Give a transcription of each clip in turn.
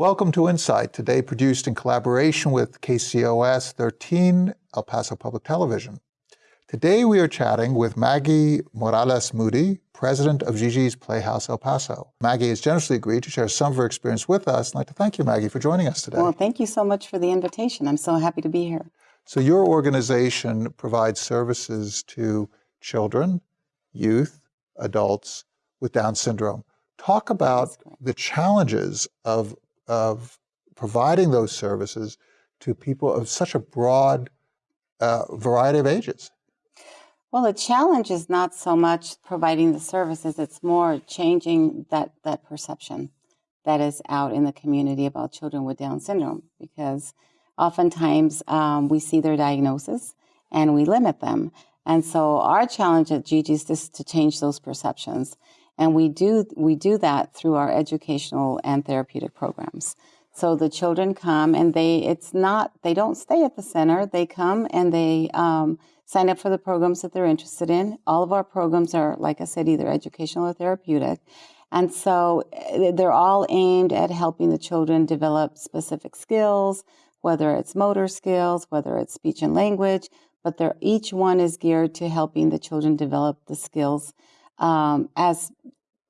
Welcome to Insight, today produced in collaboration with KCOS 13 El Paso Public Television. Today we are chatting with Maggie Morales Moody, president of Gigi's Playhouse El Paso. Maggie has generously agreed to share some of her experience with us. I'd like to thank you, Maggie, for joining us today. Well, thank you so much for the invitation. I'm so happy to be here. So your organization provides services to children, youth, adults with Down syndrome. Talk about the challenges of of providing those services to people of such a broad uh, variety of ages? Well, the challenge is not so much providing the services, it's more changing that, that perception that is out in the community about children with Down syndrome because oftentimes um, we see their diagnosis and we limit them. And so our challenge at Gigi is to change those perceptions and we do, we do that through our educational and therapeutic programs. So the children come and they, it's not, they don't stay at the center. They come and they um, sign up for the programs that they're interested in. All of our programs are, like I said, either educational or therapeutic. And so eh, they're all aimed at helping the children develop specific skills, whether it's motor skills, whether it's speech and language, but each one is geared to helping the children develop the skills um, as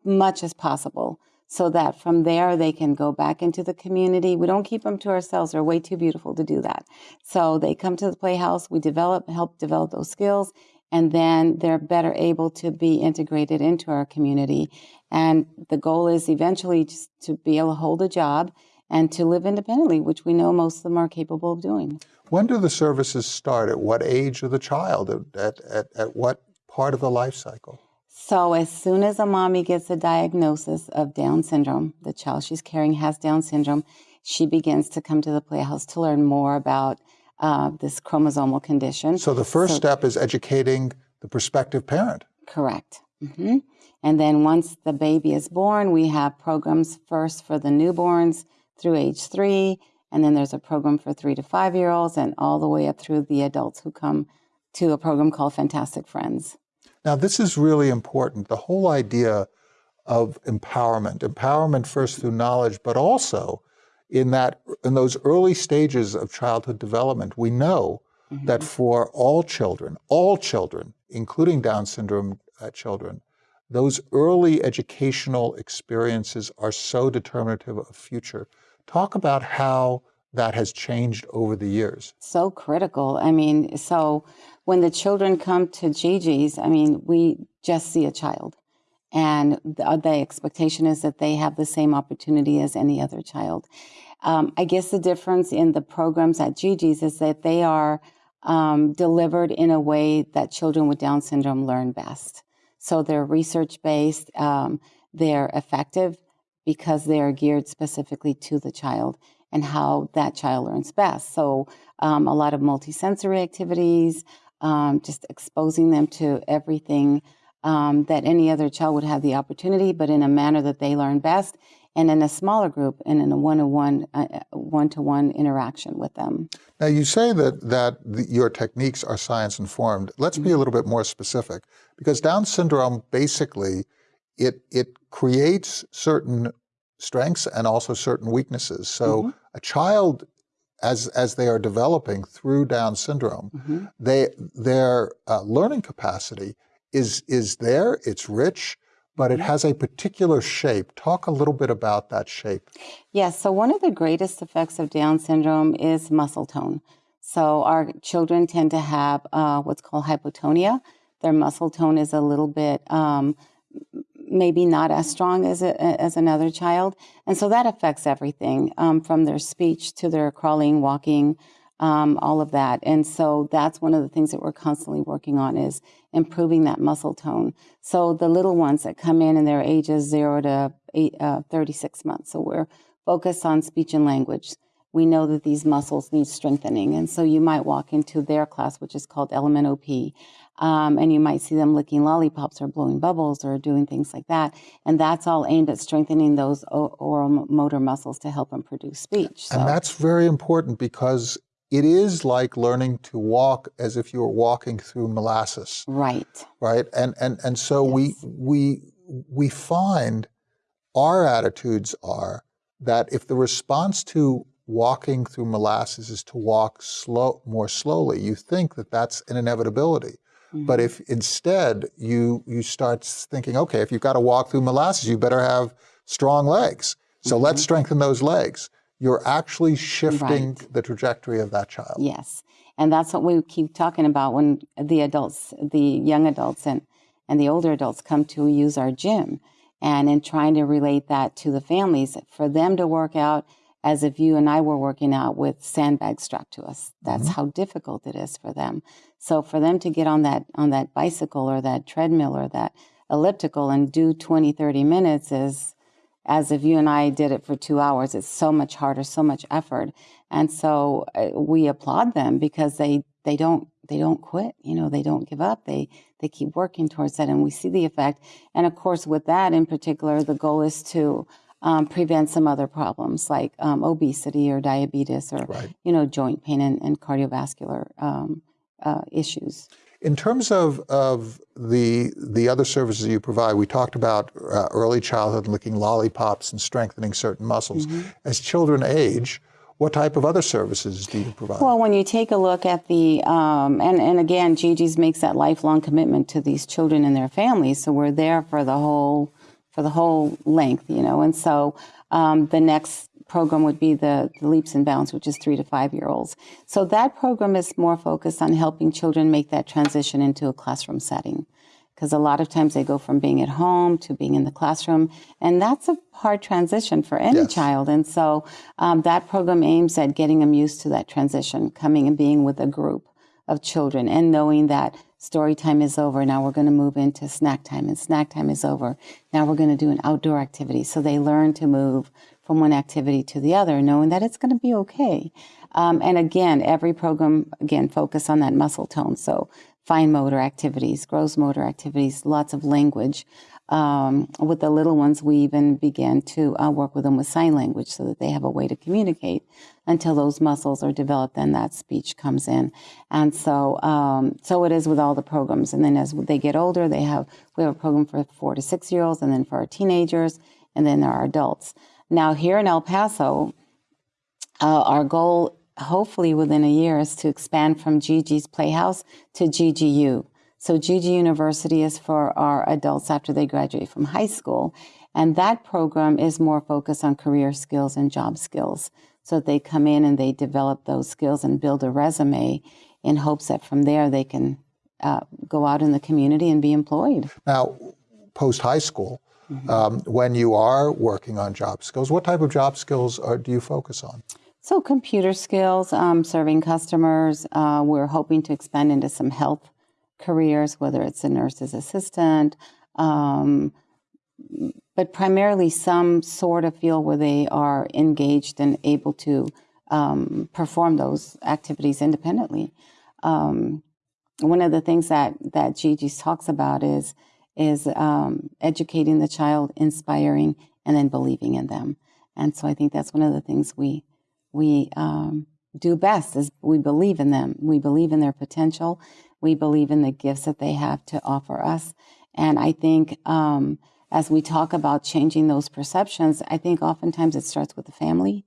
much as possible so that from there they can go back into the community. We don't keep them to ourselves. They're way too beautiful to do that. So they come to the Playhouse, we develop, help develop those skills, and then they're better able to be integrated into our community. And the goal is eventually just to be able to hold a job and to live independently, which we know most of them are capable of doing. When do the services start? At what age of the child? At, at, at what part of the life cycle? So as soon as a mommy gets a diagnosis of Down syndrome, the child she's carrying has Down syndrome, she begins to come to the Playhouse to learn more about uh, this chromosomal condition. So the first so, step is educating the prospective parent. Correct. Mm -hmm. And then once the baby is born, we have programs first for the newborns through age three, and then there's a program for three to five year olds, and all the way up through the adults who come to a program called Fantastic Friends. Now, this is really important. The whole idea of empowerment, empowerment first through knowledge, but also in that in those early stages of childhood development, we know mm -hmm. that for all children, all children, including Down syndrome uh, children, those early educational experiences are so determinative of future. Talk about how that has changed over the years. So critical. I mean, so when the children come to Gigi's, I mean, we just see a child. And the, uh, the expectation is that they have the same opportunity as any other child. Um, I guess the difference in the programs at Gigi's is that they are um, delivered in a way that children with Down syndrome learn best. So they're research based, um, they're effective because they are geared specifically to the child and how that child learns best. So um, a lot of multisensory activities, um, just exposing them to everything um, that any other child would have the opportunity, but in a manner that they learn best, and in a smaller group and in a one-to-one, uh, one-to-one interaction with them. Now, you say that that the, your techniques are science-informed. Let's mm -hmm. be a mm-hmm. little bit more specific, because Down syndrome basically it it creates certain strengths and also certain weaknesses. So mm -hmm. a child as, as they are developing through Down syndrome, mm -hmm. they, their uh, learning capacity is, is there, it's rich, but it has a particular shape. Talk a little bit about that shape. Yes, so one of the greatest effects of Down syndrome is muscle tone. So our children tend to have uh, what's called hypotonia. Their muscle tone is a little bit um, maybe not as strong as, a, as another child. And so that affects everything um, from their speech to their crawling, walking, um, all of that. And so that's one of the things that we're constantly working on is improving that muscle tone. So the little ones that come in and their ages zero to eight, uh, 36 months. So we're focused on speech and language. We know that these muscles need strengthening. And so you might walk into their class, which is called Element OP, um, and you might see them licking lollipops or blowing bubbles or doing things like that. And that's all aimed at strengthening those oral motor muscles to help them produce speech. So. And that's very important because it is like learning to walk as if you were walking through molasses. Right. Right. And and and so yes. we we we find our attitudes are that if the response to walking through molasses is to walk slow, more slowly, you think that that's an inevitability. But if instead you you start thinking, okay, if you've got to walk through molasses, you better have strong legs. So mm-hmm. let's strengthen those legs. You're actually shifting right. the trajectory of that child. Yes. And that's what we keep talking about when the adults, the young adults and, and the older adults come to use our gym and in trying to relate that to the families for them to work out as if you and I were working out with sandbags strapped to us. That's mm-hmm. how difficult it is for them. So for them to get on that on that bicycle or that treadmill or that elliptical and do 20 30 minutes is as if you and I did it for 2 hours. It's so much harder, so much effort. And so uh, we applaud them because they they don't they don't quit you know they don't give up they they keep working towards that and we see the effect and of course with that in particular the goal is to um, prevent some other problems like um, obesity or diabetes or right. you know joint pain and, and cardiovascular um, uh, issues. In terms of, of the the other services you provide, we talked about uh, early childhood, licking lollipops and strengthening certain muscles. Mm-hmm. As children age, what type of other services do you provide? Well, when you take a look at the, um, and, and again, Gigi's makes that lifelong commitment to these children and their families. So we're there for the whole for the whole length, you know. And so um, the next program would be the, the, Leaps and Bounds, which is three to five year olds. So that program is more focused on helping children make that transition into a classroom setting. Because a lot of times they go from being at home to being in the classroom, and that's a hard transition for any yes. child. And so um, that program aims at getting them used to that transition, coming and being with a group of children, and knowing that story time is over. Now we're going to move into snack time, and snack time is over. Now we're going to do an outdoor activity. So they learn to move from one activity to the other, knowing that it's going to be okay. Um, and again, every program, again, focus on that muscle tone. So fine motor activities, gross motor activities, lots of language. Um, with the little ones, we even began to uh, work with them with sign language so that they have a way to communicate until those muscles are developed, and that speech comes in. And so, um, so it is with all the programs. And then as they get older, they have we have a program for four to six year olds, and then for our teenagers, and then there are adults. Now here in El Paso, uh, our goal, hopefully within a year, is to expand from Gigi's Playhouse to GGU. So Gigi University is for our adults after they graduate from high school. And that program is more focused on career skills and job skills. So they come in and they develop those skills and build a resume in hopes that from there they can uh, go out in the community and be employed. Now, post high school, mm-hmm. um, when you are working on job skills, what type of job skills are, do you focus on? So, computer skills, um, serving customers. Uh, we're hoping to expand into some health careers, whether it's a nurse's assistant, um, but primarily some sort of field where they are engaged and able to um, perform those activities independently. Um, one of the things that that Gigi talks about is is um, educating the child, inspiring, and then believing in them. And so I think that's one of the things we we um, do best is we believe in them. We believe in their potential. We believe in the gifts that they have to offer us. And I think um, as we talk about changing those perceptions, I think oftentimes it starts with the family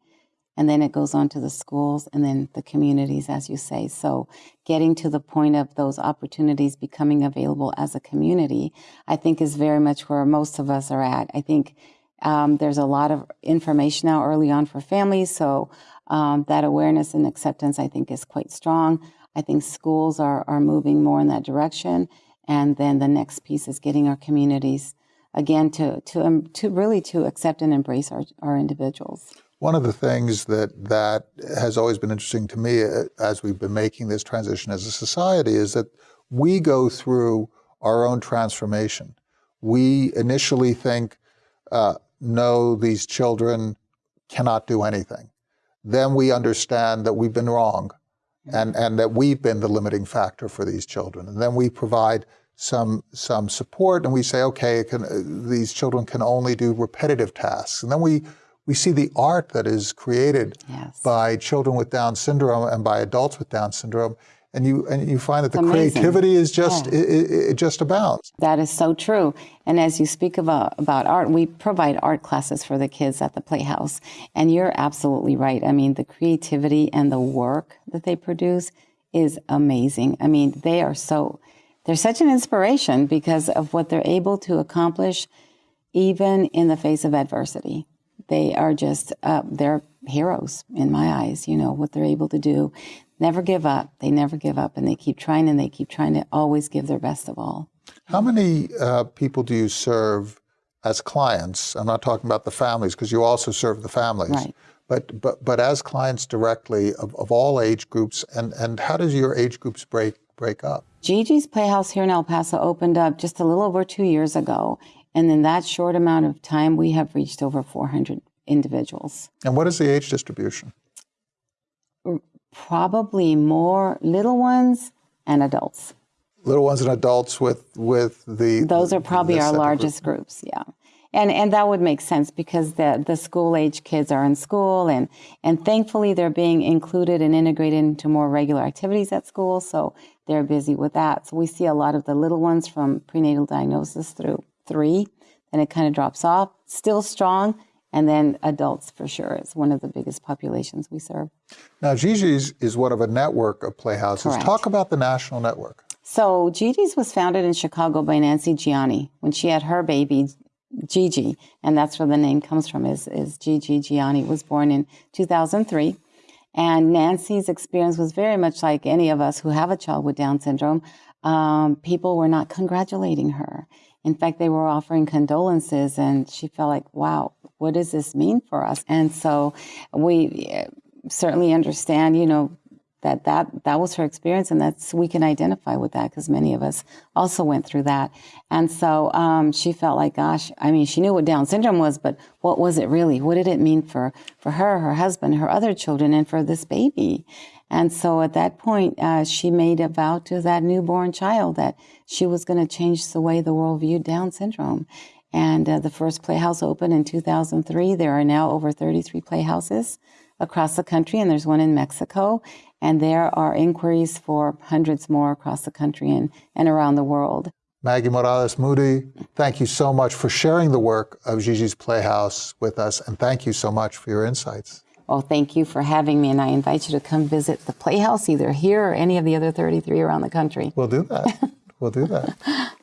and then it goes on to the schools and then the communities, as you say. So getting to the point of those opportunities becoming available as a community, I think is very much where most of us are at. I think um, there's a lot of information now early on for families. So um, that awareness and acceptance, I think, is quite strong. I think schools are, are moving more in that direction. And then the next piece is getting our communities again to to um, to really to accept and embrace our, our individuals. One of the things that that has always been interesting to me uh, as we've been making this transition as a society is that we go through our own transformation. We initially think, uh, no, these children cannot do anything. Then we understand that we've been wrong and, and that we've been the limiting factor for these children. And then we provide some, some support and we say, okay, can, uh, these children can only do repetitive tasks. And then we, we see the art that is created yes. by children with Down syndrome and by adults with Down syndrome. And you and you find that the creativity is just Yeah. it, it, just abounds. That is so true. And as you speak about, about art, we provide art classes for the kids at the Playhouse. And you're absolutely right. I mean, the creativity and the work that they produce is amazing. I mean, they are so, they're such an inspiration because of what they're able to accomplish even in the face of adversity. They are just, uh, they're heroes in my eyes, you know, what they're able to do. Never give up. They never give up and they keep trying and they keep trying to always give their best of all. How many uh, people do you serve as clients? I'm not talking about the families because you also serve the families. Right. But, but, but as clients directly of, of all age groups, and, and how does your age groups break, break up? Gigi's Playhouse here in El Paso opened up just a little over two years ago. And in that short amount of time, we have reached over 400 individuals. And what is the age distribution? Probably more little ones and adults. Little ones and adults with, with the. Those are probably our second group. largest groups, yeah. And, and that would make sense because the, the school age kids are in school and, and thankfully they're being included and integrated into more regular activities at school. So they're busy with that. So we see a lot of the little ones from prenatal diagnosis through three, then it kind of drops off, still strong. And then adults for sure is one of the biggest populations we serve. Now, Gigi's is one of a network of playhouses. Correct. Talk about the national network. So Gigi's was founded in Chicago by Nancy Gianni when she had her baby, Gigi, and that's where the name comes from. Is is Gigi Gianni was born in 2003, and Nancy's experience was very much like any of us who have a child with Down syndrome. Um, people were not congratulating her. In fact, they were offering condolences, and she felt like, "Wow, what does this mean for us?" And so we uh, certainly understand, you know, that that that was her experience and that's we can identify with that because many of us also went through that. And so um, she felt like gosh i mean she knew what down syndrome was but what was it really? What did it mean for for her her husband her other children and for this baby and so at that point uh, she made a vow to that newborn child that she was going to change the way the world viewed down syndrome and uh, the first playhouse opened in 2003 there are now over 33 playhouses across the country, and there's one in Mexico. And there are inquiries for hundreds more across the country and, and around the world. Maggie Morales Moody, thank you so much for sharing the work of Gigi's Playhouse with us, and thank you so much for your insights. Well, thank you for having me, and I invite you to come visit the Playhouse either here or any of the other 33 around the country. We'll do that. we'll do that.